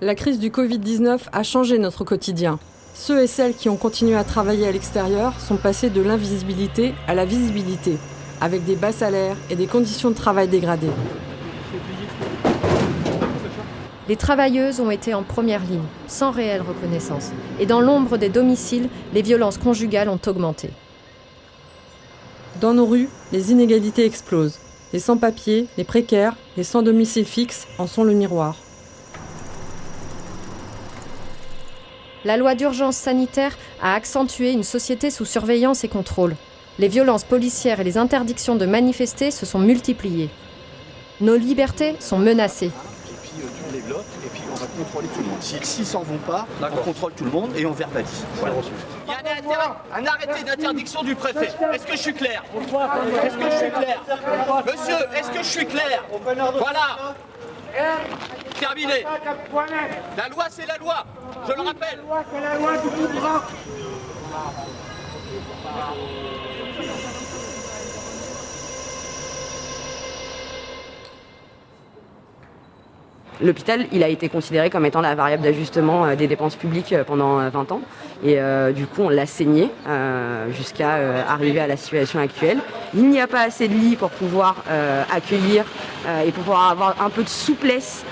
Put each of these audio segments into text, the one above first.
La crise du Covid-19 a changé notre quotidien. Ceux et celles qui ont continué à travailler à l'extérieur sont passés de l'invisibilité à la visibilité, avec des bas salaires et des conditions de travail dégradées. Les travailleuses ont été en première ligne, sans réelle reconnaissance. Et dans l'ombre des domiciles, les violences conjugales ont augmenté. Dans nos rues, les inégalités explosent. Les sans-papiers, les précaires, les sans domicile fixe en sont le miroir. La loi d'urgence sanitaire a accentué une société sous surveillance et contrôle. Les violences policières et les interdictions de manifester se sont multipliées. Nos libertés sont menacées et puis on va contrôler tout le monde. S'ils si, s'en vont pas, on contrôle tout le monde et on verbalise. Il y a un, arrêté d'interdiction du préfet. Est-ce que je suis clair? Est-ce que je suis clair? Monsieur, est-ce que je suis clair? Voilà Terminé. La loi, c'est la loi. Je le rappelle. La loi, c'est la loi du L'hôpital, il a été considéré comme étant la variable d'ajustement euh, des dépenses publiques euh, pendant 20 euh, ans. Et du coup, on l'a saigné jusqu'à arriver à la situation actuelle. Il n'y a pas assez de lits pour pouvoir accueillir et pour pouvoir avoir un peu de souplesse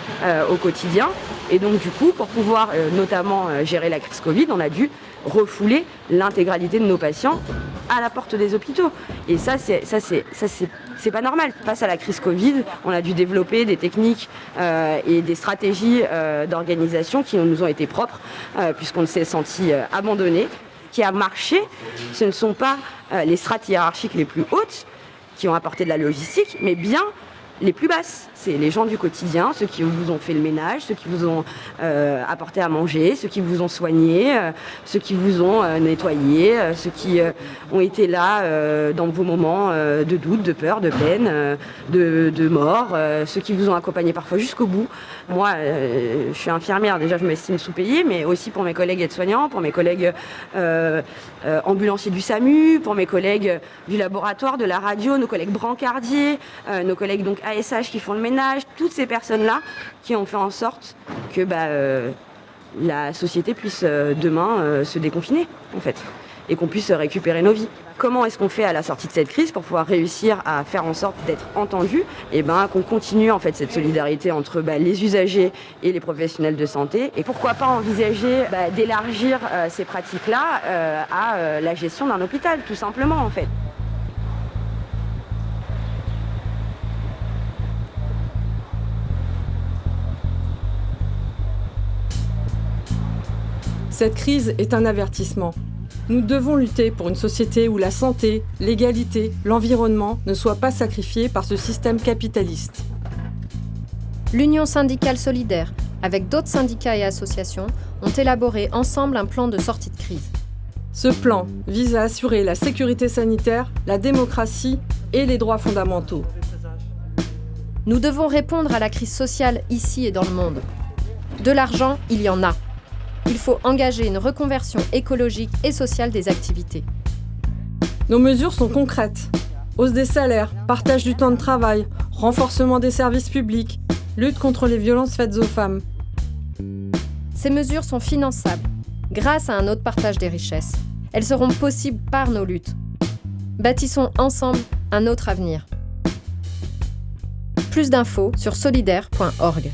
au quotidien. Et donc, du coup, pour pouvoir notamment gérer la crise Covid, on a dû refouler l'intégralité de nos patients à la porte des hôpitaux. Et ça, c'est ça, c'est pas normal. Face à la crise Covid, on a dû développer des techniques et des stratégies euh, d'organisation qui nous ont été propres, euh, puisqu'on s'est senti abandonné. Qui a marché, ce ne sont pas les strates hiérarchiques les plus hautes qui ont apporté de la logistique, mais bien les plus basses. C'est les gens du quotidien, ceux qui vous ont fait le ménage, ceux qui vous ont euh, apporté à manger, ceux qui vous ont soigné, euh, ceux qui vous ont euh, nettoyé, ceux qui ont été là dans vos moments de doute, de peur, de peine, de, de, mort, ceux qui vous ont accompagné parfois jusqu'au bout. Moi, je suis infirmière, déjà je m'estime sous-payée, mais aussi pour mes collègues aides-soignants, pour mes collègues ambulanciers du SAMU, pour mes collègues du laboratoire, de la radio, nos collègues brancardiers, nos collègues donc ASH qui font le ménage, toutes ces personnes-là qui ont fait en sorte que bah, euh, la société puisse euh, demain euh, se déconfiner, en fait, et qu'on puisse récupérer nos vies. Comment est-ce qu'on fait à la sortie de cette crise pour pouvoir réussir à faire en sorte d'être entendu et ben qu'on continue en fait cette solidarité entre bah, les usagers et les professionnels de santé et pourquoi pas envisager bah, d'élargir ces pratiques-là à la gestion d'un hôpital tout simplement en fait. Cette crise est un avertissement. Nous devons lutter pour une société où la santé, l'égalité, l'environnement ne soient pas sacrifiés par ce système capitaliste. L'Union syndicale solidaire, avec d'autres syndicats et associations, ont élaboré ensemble un plan de sortie de crise. Ce plan vise à assurer la sécurité sanitaire, la démocratie et les droits fondamentaux. Nous devons répondre à la crise sociale ici et dans le monde. De l'argent, il y en a il faut engager une reconversion écologique et sociale des activités. Nos mesures sont concrètes. Hausse des salaires, partage du temps de travail, renforcement des services publics, lutte contre les violences faites aux femmes. Ces mesures sont finançables grâce à un autre partage des richesses. Elles seront possibles par nos luttes. Bâtissons ensemble un autre avenir. Plus d'infos sur solidaire.org.